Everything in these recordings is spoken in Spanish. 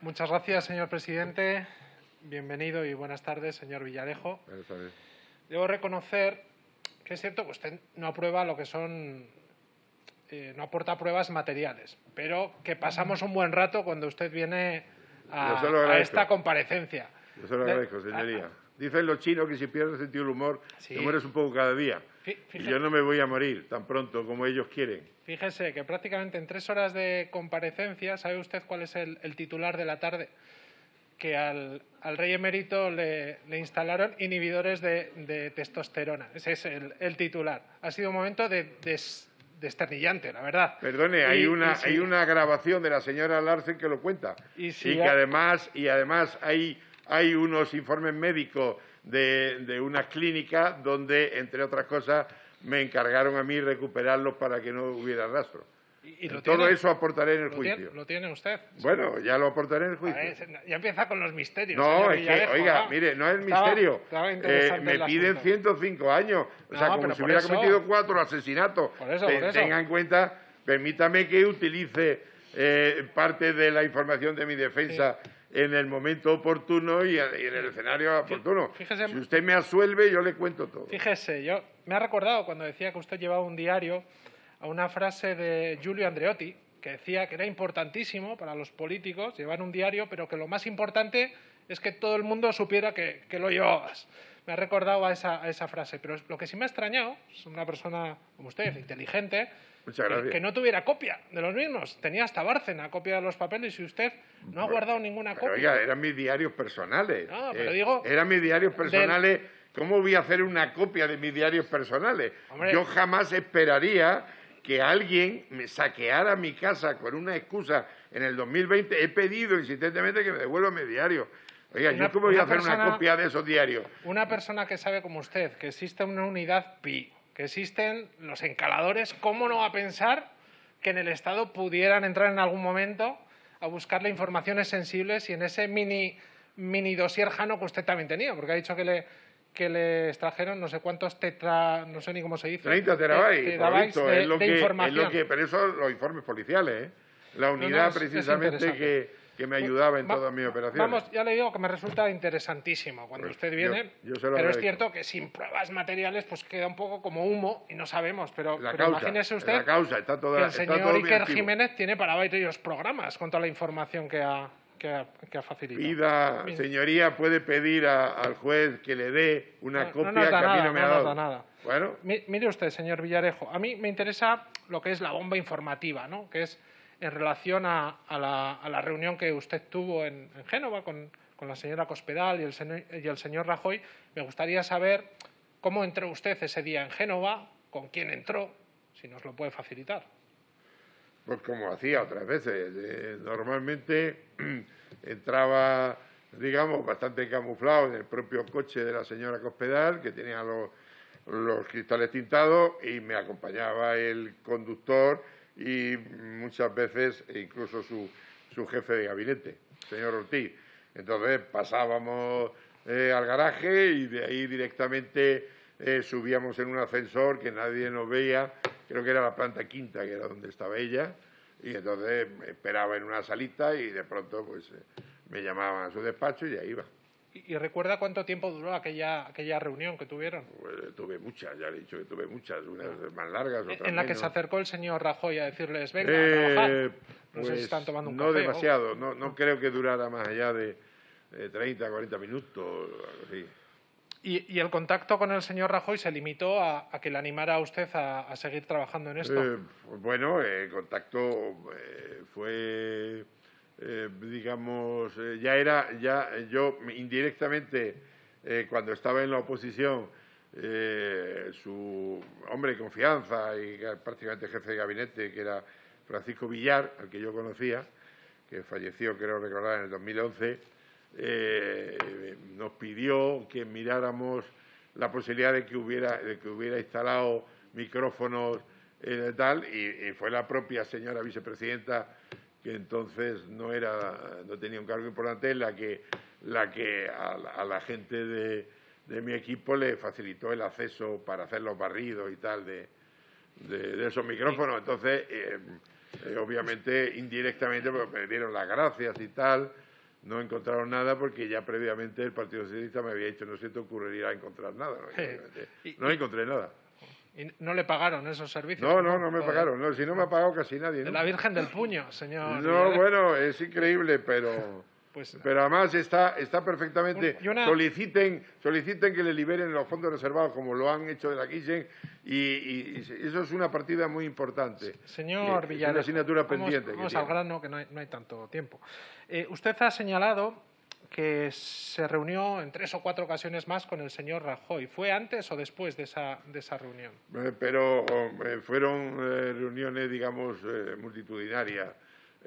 Muchas gracias, señor presidente. Bienvenido y buenas tardes, señor Villarejo. Buenas tardes. Debo reconocer que es cierto que usted no aprueba lo que son, eh, no aporta pruebas materiales, pero que pasamos un buen rato cuando usted viene a, esta comparecencia. Yo se lo De- agradezco, señoría. Dicen los chinos que si pierdes sentido del humor, Sí. te mueres un poco cada día. Y yo no me voy a morir tan pronto como ellos quieren. Fíjese que prácticamente en tres horas de comparecencia, ¿sabe usted cuál es el, el titular de la tarde? Que al, al rey emérito le, le instalaron inhibidores de, de testosterona. Ese es el, el titular. Ha sido un momento de, des- desternillante, la verdad. Perdone, Y- hay, una, si- hay una grabación de la señora Larsen que lo cuenta. Y si que ha- además, y además hay, hay unos informes médicos de, de una clínica donde, entre otras cosas, me encargaron a mí recuperarlos para que no hubiera rastro. y- y lo Todo tiene- eso aportaré en el tiene, juicio. lo tiene usted. Bueno, ya lo aportaré en el juicio. ver, ya empieza con los misterios. No, es que, oiga, ¿no? mire, no es Estaba- misterio. estaba Eh, me piden asunto. 105 años. O sea, como si hubiera eso- cometido cuatro asesinatos. Por eso, por eso. Tenga en cuenta, permítame que utilice eh, parte de la información de mi defensa en el momento oportuno y, en el escenario oportuno. fíjese- si usted me asuelve, yo le cuento todo. Fíjese, yo me ha recordado cuando decía que usted llevaba un diario a una frase de Giulio Andreotti que decía que era importantísimo para los políticos llevar un diario, pero que lo más importante es que todo el mundo supiera que, que lo llevabas. Me ha recordado a esa, a esa frase, pero lo que sí me ha extrañado, es una persona como usted, inteligente, Muchas gracias. que no tuviera copia de los mismos. Tenía hasta Bárcena copia de los papeles y usted no ha guardado ninguna Pero, copia. oiga, eran mis diarios personales. No, pero Eh, digo- Eran mis diarios personales. ¿Cómo voy a hacer una copia de mis diarios personales? Hombre. Yo jamás esperaría que alguien me saqueara mi casa con una excusa en el 2020. He pedido insistentemente que me devuelvan mi diario. Oiga, Una- ¿yo cómo voy a hacer una copia de esos diarios? Una persona que sabe como usted que existe una unidad pi, que existen los encaladores, ¿cómo no va a pensar que en el Estado pudieran entrar en algún momento a buscarle informaciones sensibles y en ese mini, mini dossier jano que usted también tenía? Porque ha dicho que le, que le extrajeron no sé cuántos tetra, no sé ni cómo se dice. 30 te- terabytes, de, es lo de que, es información. lo que- pero eso los informes policiales, ¿eh? La no, unidad es- es precisamente que, que me ayudaba en Va- todas mis operaciones. Vamos, ya le digo que me resulta interesantísimo cuando Pues usted yo- viene, yo lo pero es cierto que sin pruebas materiales pues queda un poco como humo y no sabemos, pero, La pero causa, imagínese usted la causa, está toda- que el está señor todo bien Iker. Jiménez tiene para varios programas con toda la información que ha, que ha, que ha facilitado. Pida, señoría, puede pedir a- al juez que le dé una No- no copia nos que a mí no me no ha nos dado. da nada. Bueno, Mi- Mire usted, señor Villarejo, a mí me interesa lo que es la bomba informativa, ¿no? que es en relación a, a la, a la reunión que usted tuvo en, en Génova con, la señora Cospedal y el, y el señor Rajoy. Me gustaría saber cómo entró usted ese día en Génova, con quién entró, si nos lo puede facilitar. pues como hacía otras veces. eh, normalmente entraba, digamos, bastante camuflado en el propio coche de la señora Cospedal, que tenía los cristales tintados, y me acompañaba el conductor y muchas veces incluso su, su jefe de gabinete, señor Ortiz. Entonces pasábamos eh, al garaje y de ahí directamente eh, subíamos en un ascensor que nadie nos veía, creo que era la planta quinta, que era donde estaba ella, y entonces esperaba en una salita y de pronto pues eh, me llamaban a su despacho y ahí iba. ¿Y, y recuerda cuánto tiempo duró aquella, aquella reunión que tuvieron? Pues, tuve muchas, ya le he dicho que tuve muchas, unas más largas, otras En la que se acercó el señor Rajoy a decirles, venga, a Eh, trabajar. No sé si pues, están tomando un no café o- demasiado, no, no creo que durara más allá de, de 30, 40 minutos, así. Y, y el contacto con el señor Rajoy se limitó a, a que le animara a usted a, a seguir trabajando en esto. Eh, bueno, el contacto eh, fue, eh, digamos, eh, ya era, ya yo indirectamente, eh, cuando estaba en la oposición, su hombre de confianza y prácticamente jefe de gabinete, que era Francisco Villar, al que yo conocía, que falleció, creo recordar, en el 2011, eh, nos pidió que miráramos la posibilidad de que hubiera, de que hubiera instalado micrófonos eh, tal, y fue la propia señora vicepresidenta que entonces no era, no tenía un cargo importante, la que, la que a, la- a la gente de, de mi equipo le facilitó el acceso para hacer los barridos y tal de, de, de esos micrófonos. Entonces, eh, eh, obviamente, indirectamente, pues, me dieron las gracias y tal, no encontraron nada porque ya previamente el Partido Socialista me había dicho no se te ocurriría encontrar nada. No encontré nada. Y no le pagaron esos servicios. No, no, no me pagaron. No, si no me ha pagado casi nadie. De ¿no? la Virgen del Puño, señor. No, bueno, es increíble, pero, Pues, pero además está, está perfectamente. Una- Soliciten, soliciten que le liberen los fondos reservados como lo han hecho de la Kisen y, y- y eso es una partida muy importante. Señor es Villarejo, una asignatura vamos- pendiente. que Vamos al grano, que no hay, no hay tanto tiempo. Eh, usted ha señalado que se reunió en tres o cuatro ocasiones más con el señor Rajoy. ¿Fue antes o después de esa, de esa reunión? Eh, pero eh, fueron eh, reuniones, digamos, eh, multitudinarias,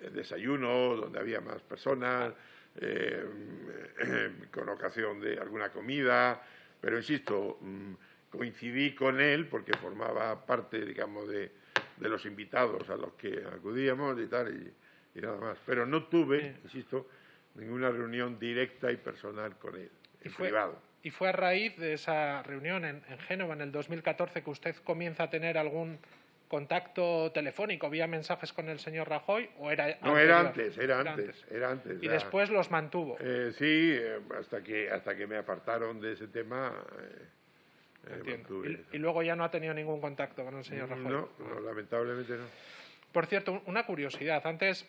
eh, desayunos donde había más personas, con ocasión de alguna comida, pero insisto, mm, coincidí con él porque formaba parte, digamos, de, de los invitados a los que acudíamos y tal, y, y nada más. Pero no tuve, Sí. insisto, ninguna reunión directa y personal con él, Y en fue- privado. Y fue a raíz de esa reunión en, en Génova en el 2014 que usted comienza a tener algún contacto telefónico vía mensajes con el señor Rajoy o era No, era antes, era antes, era antes. Y después los mantuvo. Eh, sí, eh, hasta que hasta que me apartaron de ese tema. eh, eh, mantuve Y, eso. y luego ya no ha tenido ningún contacto con el señor Rajoy. no, no, lamentablemente no. Por cierto, una curiosidad. Antes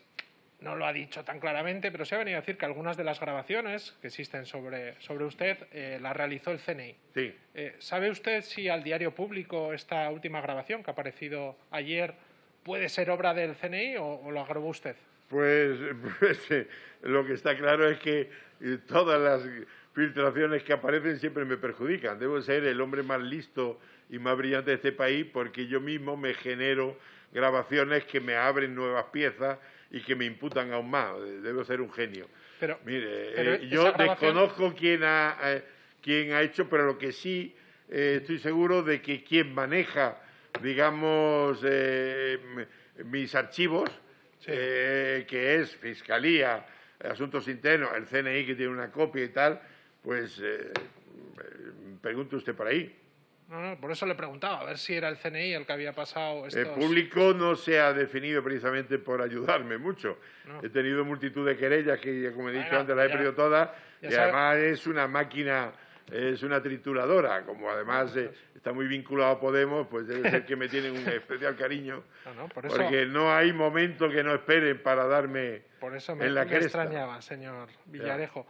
no lo ha dicho tan claramente, pero se ha venido a decir que algunas de las grabaciones que existen sobre, sobre usted eh, las realizó el CNI. Sí, Eh, ¿Sabe usted si al diario público esta última grabación que ha aparecido ayer puede ser obra del CNI o, o lo grabó usted? pues, pues, eh, lo que está claro es que eh, todas las filtraciones que aparecen siempre me perjudican. Debo ser el hombre más listo y más brillante de este país porque yo mismo me genero grabaciones que me abren nuevas piezas y que me imputan aún más. Debo ser un genio. Pero, Mire, Pero eh, yo grabación- desconozco quién ha, eh, quién ha hecho, pero lo que sí eh, estoy seguro de que quien maneja, digamos, mis archivos, que es Fiscalía, Asuntos Internos, el CNI que tiene una copia y tal, pues pregunte usted por ahí. No, no, por eso le preguntaba, a ver si era el CNI el que había pasado El público no se ha definido precisamente por ayudarme mucho. No. He tenido multitud de querellas que, como he dicho Bueno, antes, las he perdido todas. Y sabe- además es una máquina, es una trituradora. Como además eh, está muy vinculado a Podemos, pues debe ser que me tienen un especial cariño. No, no, por eso, Porque no hay momento que no esperen para darme. por eso me, en la me cresta. extrañaba, señor Villarejo.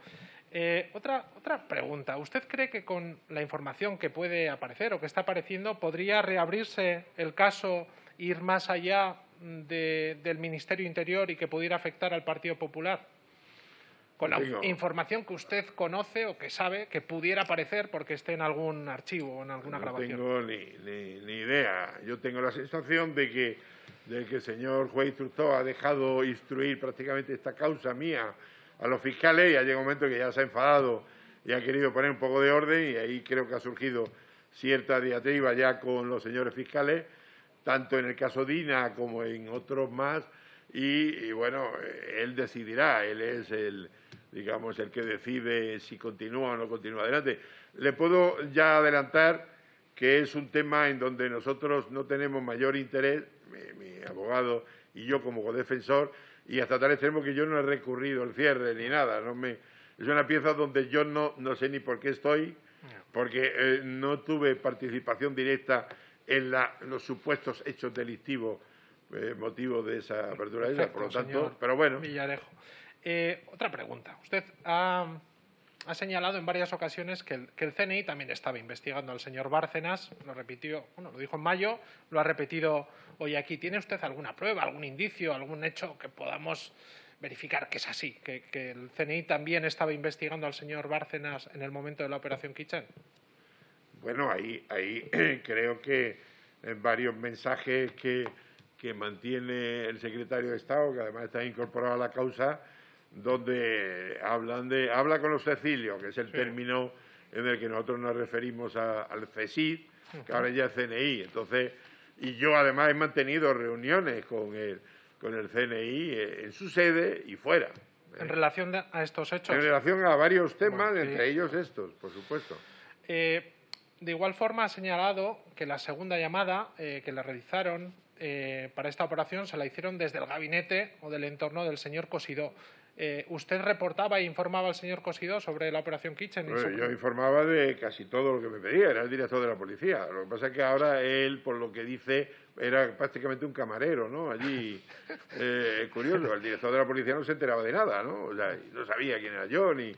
Eh, otra, otra pregunta. ¿Usted cree que con la información que puede aparecer o que está apareciendo podría reabrirse el caso, ir más allá de- del Ministerio Interior y que pudiera afectar al Partido Popular? Con la Tengo- información que usted conoce o que sabe que pudiera aparecer porque esté en algún archivo o en alguna no grabación. tengo ni, ni- ni idea. Yo tengo la sensación de que, de que el señor juez instructor ha dejado instruir prácticamente esta causa mía a los fiscales y ha llegado un momento que ya se ha enfadado y ha querido poner un poco de orden y ahí creo que ha surgido cierta diatriba ya con los señores fiscales, tanto en el caso Dina como en otros más y, bueno, él decidirá, él es el digamos el que decide si continúa o no continúa adelante. Le puedo ya adelantar que es un tema en donde nosotros no tenemos mayor interés, mi, mi abogado y yo como defensor, y hasta tal extremo que yo no he recurrido el cierre ni nada. No me, es una pieza donde yo no, no sé ni por qué estoy, porque eh, no tuve participación directa en la- los supuestos hechos delictivos eh, motivo de esa apertura de esa, por lo Perfecto, tanto, pero bueno, Villarejo. Eh, otra pregunta. Usted ha, ha señalado en varias ocasiones que el, CNI también estaba investigando al señor Bárcenas. Lo repitió, bueno, lo dijo en mayo, lo ha repetido hoy aquí. ¿Tiene usted alguna prueba, algún indicio, algún hecho que podamos verificar que es así? Que, que el CNI también estaba investigando al señor Bárcenas en el momento de la operación Kitchen. Bueno, ahí, ahí creo que en varios mensajes que, que mantiene el secretario de Estado, que además está incorporado a la causa, donde hablan de habla con los Cecilios, que es el Sí. término en el que nosotros nos referimos a- al CESID, que ahora ya es CNI. Entonces, y yo además he mantenido reuniones con el, con el CNI eh, en su sede y fuera. En relación de- a estos hechos. En relación a varios temas, Bueno, sí. entre ellos estos, por supuesto. Eh, de igual forma ha señalado que la segunda llamada eh, que le realizaron eh, para esta operación se la hicieron desde el gabinete o del entorno del señor Cosidó. Eh, ¿Usted reportaba e informaba al señor Cosido sobre la operación Kitchen? yo informaba de casi todo lo que me pedía, era el director de la policía. Lo que pasa es que ahora él, por lo que dice, era prácticamente un camarero, ¿no? Allí, eh, curioso, el director de la policía no se enteraba de nada, ¿no? O sea, no sabía quién era yo, ni,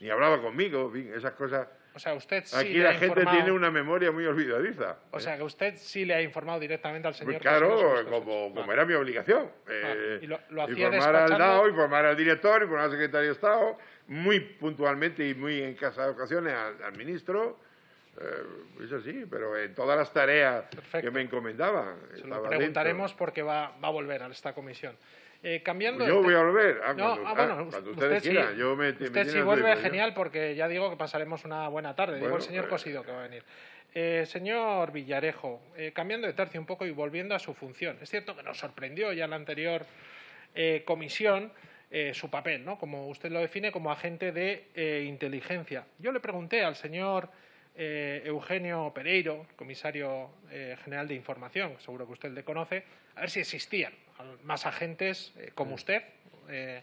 ni hablaba conmigo, en fin, esas cosas o sea, usted sí Aquí la gente tiene una memoria muy olvidadiza. O sea, que usted sí le ha informado directamente al señor. Pues claro, como, como era mi obligación. Ah, eh, y lo, informar al DAO, informar al director, informar al secretario de Estado, muy puntualmente y muy en casa de ocasiones al, ministro. Eh, eso sí, pero en todas las tareas que me encomendaban. Se lo preguntaremos porque va, va a volver a esta comisión. Eh, cambiando yo voy a volver. Ah, no, ah, bueno, cuando ustedes quieran. yo me, usted si vuelve, genial, porque ya digo que pasaremos una buena tarde. digo el señor pues Cosido que va a venir. Eh, señor Villarejo, eh, cambiando de tercio un poco y volviendo a su función. Es cierto que nos sorprendió ya en la anterior comisión su papel, ¿no? como usted lo define, como agente de inteligencia. Yo le pregunté al señor Eugenio Pereiro, comisario general de información, seguro que usted le conoce, a ver si existían más agentes eh, como usted eh,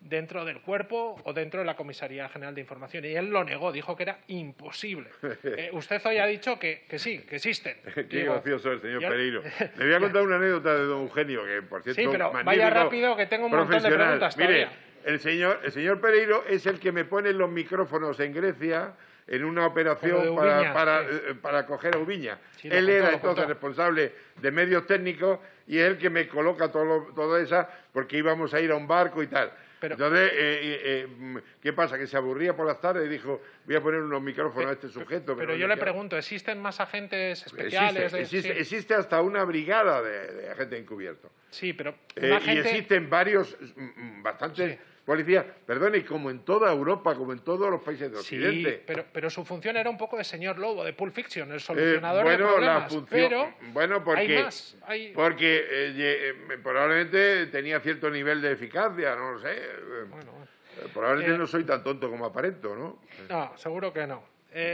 dentro del cuerpo o dentro de la Comisaría General de Información. Y él lo negó, dijo que era imposible. Eh, usted hoy ha dicho que, que sí, que existen. Qué gracioso el señor Pereiro. Le voy a contar una anécdota de don Eugenio, que por cierto. Sí, pero vaya rápido que tengo un montón de preguntas. Mire, el señor, el señor Pereiro es el que me pone los micrófonos en Grecia en una operación para, eh, para, coger a Ubiña. Él era entonces responsable de medios técnicos y es el que me coloca todo, todo esa porque íbamos a ir a un barco y tal. Entonces, eh, eh, ¿qué pasa? Que se aburría por las tardes y dijo, voy a poner unos micrófonos a este sujeto. Pero, yo le pregunto, ¿existen más agentes especiales? Existe, existe, hasta una brigada de, agentes encubiertos. Sí, pero... Y existen varios, mm, mm, policía, perdone, y como en toda Europa, como en todos los países de Occidente. Sí, pero, pero su función era un poco de señor Lobo, de Pulp Fiction, el solucionador de problemas. La función, pero bueno, porque, hay más. Porque eh, eh, probablemente tenía cierto nivel de eficacia, no lo sé. Bueno, eh, probablemente no soy tan tonto como aparento, ¿no? No, seguro que no.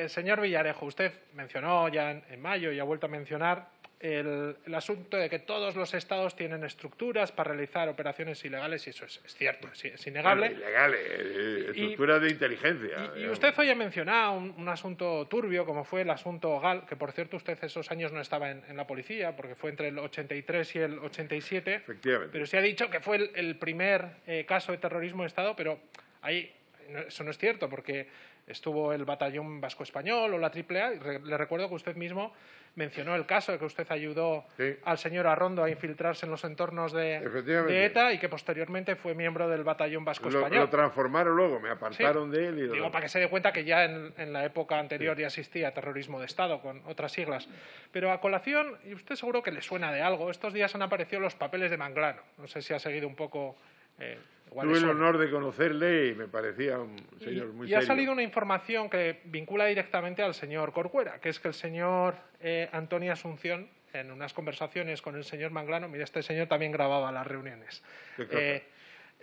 señor Villarejo, usted mencionó ya en mayo y ha vuelto a mencionar el, asunto de que todos los estados tienen estructuras para realizar operaciones ilegales y eso es, cierto, es, innegable. ilegales, eh, estructuras de inteligencia. Y, usted hoy ha mencionado un, asunto turbio como fue el asunto GAL, que por cierto usted esos años no estaba en, la policía porque fue entre el 83 y el 87. Efectivamente. Pero se ha dicho que fue el, primer eh, caso de terrorismo de Estado, pero ahí eso no es cierto porque estuvo el batallón vasco español o la AAA y le recuerdo que usted mismo mencionó el caso de que usted ayudó al señor Arrondo a infiltrarse en los entornos de, ETA y que posteriormente fue miembro del batallón vasco español. Lo transformaron luego, me apartaron de él. Y Digo, para que se dé cuenta que ya en, la época anterior ya existía terrorismo de Estado con otras siglas. Pero a colación, y usted seguro que le suena de algo, estos días han aparecido los papeles de Manglano. No sé si ha seguido un poco... Eh, Tuve el honor de conocerle y me parecía un señor muy y, y ha salido una información que vincula directamente al señor Corcuera, que es que el señor eh, Antonio Asunción, en unas conversaciones con el señor Manglano, mira, este señor también grababa las reuniones. Eh,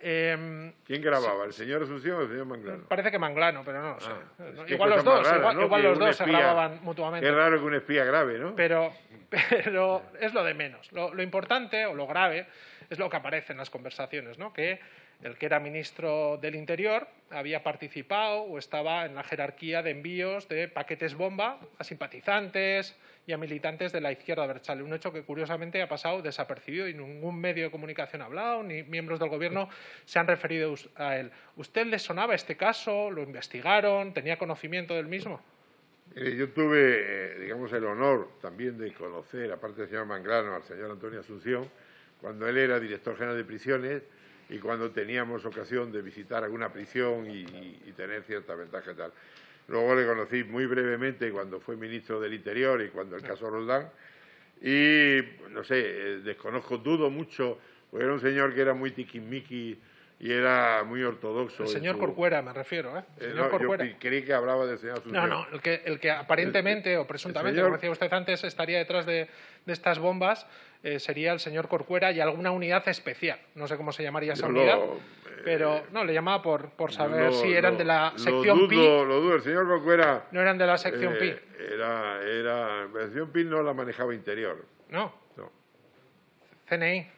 em, ¿Quién grababa? ¿El señor Asunción o el señor Manglano? Parece que Manglano, pero no sé. Ah, igual, los dos, igual, los dos, se grababan mutuamente. Qué raro que un espía grave, ¿no? Pero, pero es lo de menos. Lo, lo, importante o lo grave es lo que aparece en las conversaciones, ¿no? Que el que era ministro del Interior había participado o estaba en la jerarquía de envíos de paquetes bomba a simpatizantes y a militantes de la izquierda berchale. Un hecho que curiosamente ha pasado desapercibido y ningún medio de comunicación ha hablado, ni miembros del gobierno se han referido a él. ¿Usted le sonaba este caso? ¿Lo investigaron? ¿Tenía conocimiento del mismo? yo tuve, eh, digamos, el honor también de conocer, aparte del señor Manglano, al señor Antonio Asunción, cuando él era director general de prisiones y cuando teníamos ocasión de visitar alguna prisión y, tener cierta ventaja y tal. Luego le conocí muy brevemente cuando fue ministro del Interior y cuando el caso Roldán. Y, no sé, eh, desconozco, dudo mucho, porque era un señor que era muy tiquismiqui y era muy ortodoxo. El señor Corcuera, me refiero, ¿eh? eh yo creí que hablaba del señor Asunción. No, no, el que, el que aparentemente o presuntamente, como decía usted antes, estaría detrás de, de estas bombas eh, sería el señor Corcuera y alguna unidad especial. No sé cómo se llamaría esa unidad, pero no, le llamaba por, por saber si eran de la sección Pi. Lo dudo, el señor Corcuera... No eran de la sección Pi. Eh, era, era, la sección Pi no la manejaba Interior. No. No. CNI.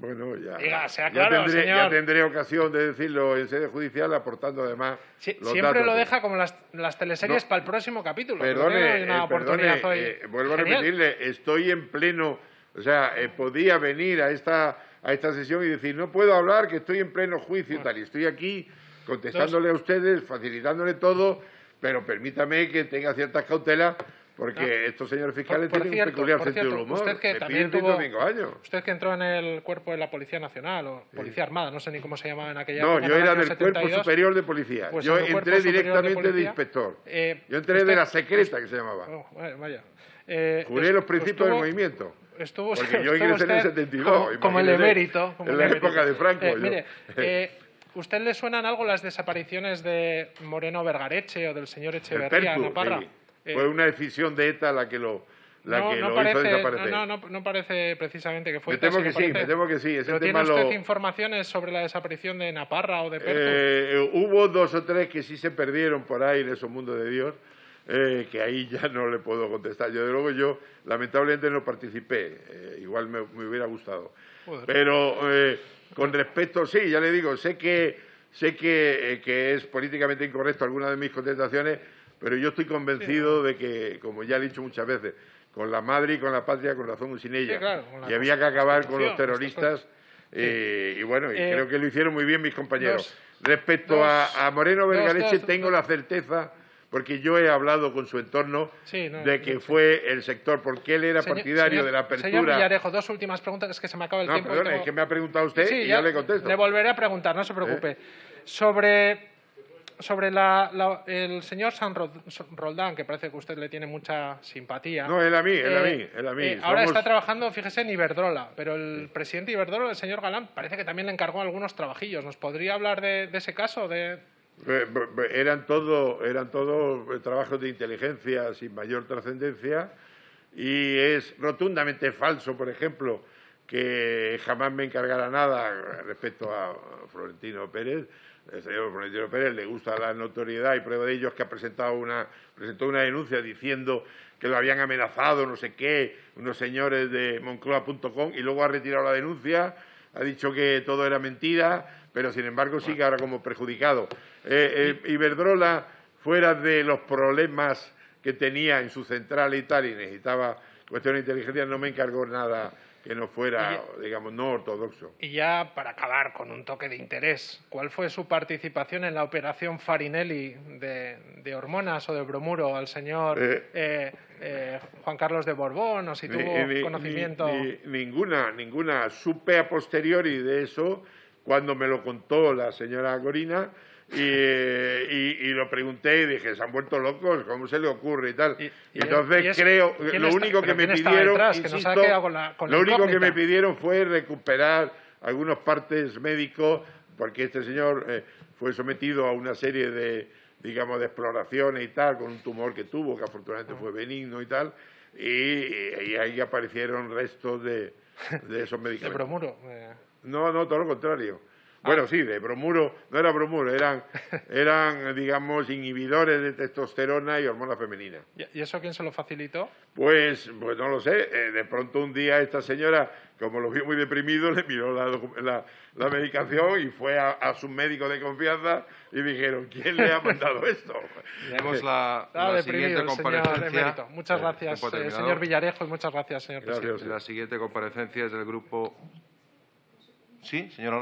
Bueno, ya, Diga, sea ya claro, tendré, señor. ya tendré ocasión de decirlo en sede judicial, aportando además Sí, los siempre datos. lo deja como las, las teleseries No. para el próximo capítulo. Perdone, una eh, oportunidad perdone, hoy. eh, vuelvo a Genial. repetirle, estoy en pleno, o sea, eh, podía venir a esta, a esta sesión y decir, no puedo hablar, que estoy en pleno juicio y tal, y estoy aquí contestándole a ustedes, facilitándole todo, pero permítame que tenga ciertas cautelas, porque estos señores fiscales Por- por tienen cierto, un peculiar por sentido del humor. usted que también tuvo- 105 años. Usted que entró en el cuerpo de la Policía Nacional o Policía Armada, no sé ni cómo se llamaba en aquella No, época, yo en el era del Cuerpo 72. Superior de Policía. Pues yo entré de directamente de, inspector. eh, yo entré de la secreta, que se llamaba. Oh, vaya. Eh, Juré es- los principios estuvo- del movimiento. Estuvo, Porque yo ingresé en el usted 72, Como, el emérito. como en la emérito. época de Franco, Eh, yo. mire, eh, ¿usted le suenan algo las desapariciones de Moreno Vergareche o del señor Echeverría Naparra? sí. Eh, Fue una decisión de ETA la que lo, la no, que no lo parece, hizo desaparecer. No, no, no parece precisamente que fue me temo sino que sí, parece- me temo que sí. Ese ¿Pero tiene tema usted lo- informaciones sobre la desaparición de Naparra o de Pertu? Eh, hubo dos o tres que sí se perdieron por ahí en esos mundos de Dios, eh, que ahí ya no le puedo contestar. Yo, de luego, yo lamentablemente no participé. eh, igual me, me hubiera gustado. Joder. Pero eh, con respecto, sí, ya le digo, sé que sé que, eh, que es políticamente incorrecto alguna de mis contestaciones, pero yo estoy convencido de que, como ya he dicho muchas veces, con la madre y con la patria, con razón o sin ella, Sí, claro, y había que acabar con los terroristas. eh, y bueno, y Eh, creo que lo hicieron muy bien mis compañeros. dos- Respecto dos- a, a Moreno dos- tengo la certeza, porque yo he hablado con su entorno, Sí, no, de que fue el sector, porque él era Señor- partidario señor- de la Señor apertura. Villarejo, dos últimas preguntas, es que se me acaba el no, tiempo. y perdone, tengo- es que me ha preguntado usted y ya, le contesto. Le volveré a preguntar, no se preocupe. Sobre, sobre la- la- el señor San Roldán, que parece que usted le tiene mucha simpatía. No, él a mí, él a Eh, mí, él a mí. eh, ahora está trabajando, fíjese, en Iberdrola, pero el presidente de Iberdrola, el señor Galán, parece que también le encargó algunos trabajillos. ¿Nos podría hablar de, de ese caso? De... Eh, Eran todo, eran todo eh, trabajos de inteligencia sin mayor trascendencia y es rotundamente falso, por ejemplo, que jamás me encargara nada respecto a Florentino Pérez. El señor Florentino Pérez le gusta la notoriedad y prueba de ello es que ha presentado una, presentó una denuncia diciendo que lo habían amenazado, no sé qué, unos señores de Moncloa.com y luego ha retirado la denuncia, ha dicho que todo era mentira, pero sin embargo sigue ahora como perjudicado. Eh, eh, Iberdrola, fuera de los problemas que tenía en su central y tal, y necesitaba cuestión de inteligencia, no me encargó nada que no fuera, digamos, no ortodoxo. Y ya para acabar con un toque de interés, ¿cuál fue su participación en la operación Farinelli de, de hormonas o de bromuro al señor Eh. eh, eh, Juan Carlos de Borbón o si Ni- tuvo ni- conocimiento? ni- ninguna, ninguna. Supe a posteriori de eso cuando me lo contó la señora Corina y, y- y lo pregunté y dije, se han vuelto locos, ¿cómo se le ocurre y tal? Y- Entonces es- creo, ¿quién lo está- único que me pidieron, detrás? Que nos ha insisto, quedado con la- con la lo único que me pidieron fue recuperar algunos partes médicos porque este señor eh, fue sometido a una serie de, digamos, de exploraciones y tal, con un tumor que tuvo, que afortunadamente fue benigno y tal, y, ahí aparecieron restos de, de esos de medicamentos. bromuro. eh. No, no, todo lo contrario. Bueno, sí, de bromuro, no era bromuro, eran, eran, digamos, inhibidores de testosterona y hormona femenina. ¿Y eso quién se lo facilitó? Pues, pues no lo sé, eh, de pronto un día esta señora, como lo vio muy deprimido, le miró la, la- la medicación y fue a, a su médico de confianza y dijeron, ¿quién le ha mandado esto? Tenemos la, la deprimido siguiente señor comparecencia. Muchas gracias, eh, señor Villarejo, y muchas gracias, señor Gracias. presidente. La siguiente comparecencia es del grupo. Sí, señora.